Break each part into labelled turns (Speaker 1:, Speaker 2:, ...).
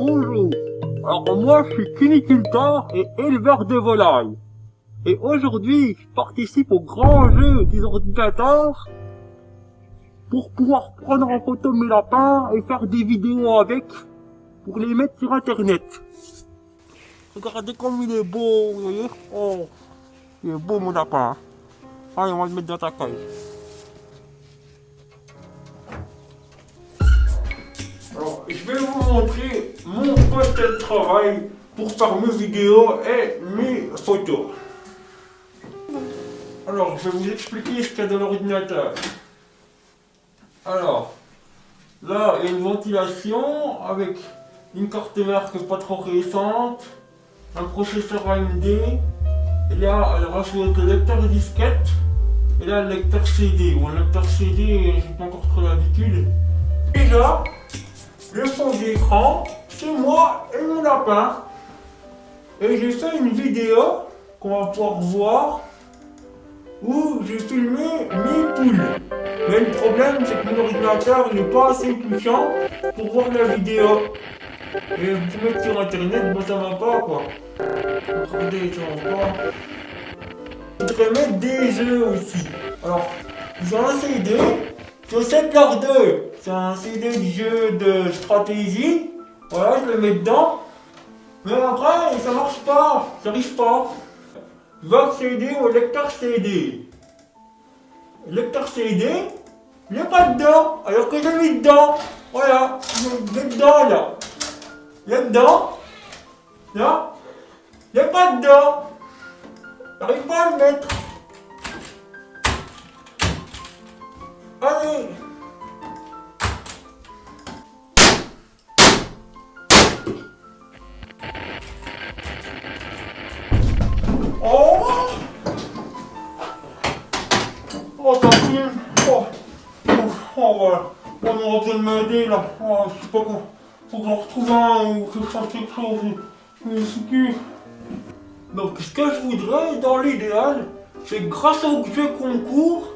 Speaker 1: Bonjour. Alors moi je suis cuniculteur et éleveur de volailles. Et aujourd'hui je participe au grand jeu des ordinateurs pour pouvoir prendre en photo mes lapins et faire des vidéos avec pour les mettre sur internet. Regardez comme il est beau, vous Oh, il est beau mon lapin. Allez, on va le mettre dans ta cage. Alors, je vais vous montrer de travail pour faire mes vidéos et mes photos. Alors, je vais vous expliquer ce qu'il y a dans l'ordinateur. Alors, là, il y a une ventilation avec une carte mère qui pas trop récente, un processeur AMD, il y a alors, le lecteur disquette, et là le lecteur CD. Bon, le lecteur CD, j'ai pas encore trop l'habitude. Et là, le fond d'écran, c'est moi et mon lapin. Et j'ai fait une vidéo qu'on va pouvoir voir où j'ai filmé mes poules. Mais le problème, c'est que mon ordinateur n'est pas assez puissant pour voir la vidéo. Et vous mettre sur internet, moi ça va pas quoi. Regardez, ça va. Je voudrais mettre des jeux aussi. Alors, ont un CD, je sais leur 2. C'est un CD de jeu de stratégie. Voilà, je le mets dedans. Mais après, ça marche pas, ça arrive pas. Je vais accéder au lecteur CD. Le lecteur CD, il n'est pas dedans, alors que j'ai mis dedans. Voilà, il est dedans là. Il est dedans. Là, il n'est pas dedans. J'arrive pas à le mettre. Allez Oh voilà. On aura besoin de m'aider là. Oh, je sais pas quoi Faut que j'en retrouve un ou que je fasse quelque chose. Je suis Donc, ce que je voudrais, dans l'idéal, c'est grâce au jeu concours,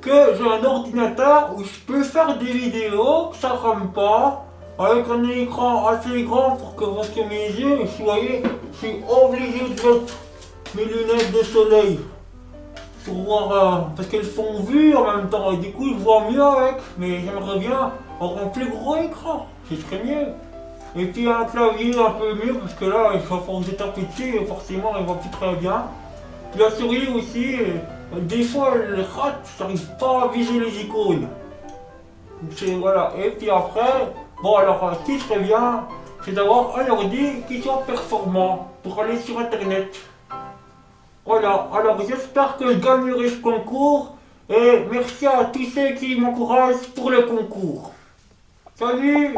Speaker 1: que j'ai un ordinateur où je peux faire des vidéos, que ça rame pas, avec un écran assez grand pour que vous voyez mes yeux, vous voyez, je suis obligé de mettre mes lunettes de soleil pour voir, euh, parce qu'elles sont vues en même temps, et du coup je vois mieux avec, mais j'aimerais bien avoir un plus gros écran, ce serait mieux. Et puis un clavier un peu mieux, parce que là, il faut vous taper dessus, et forcément il va plus très bien. Puis la souris aussi, euh, des fois elle rate, j'arrive pas à viser les icônes. Voilà, et puis après, bon alors euh, ce qui serait bien, c'est d'avoir un ordi qui soit performant pour aller sur internet. Voilà, alors j'espère que je gagnerai ce concours. Et merci à tous ceux qui m'encouragent pour le concours. Salut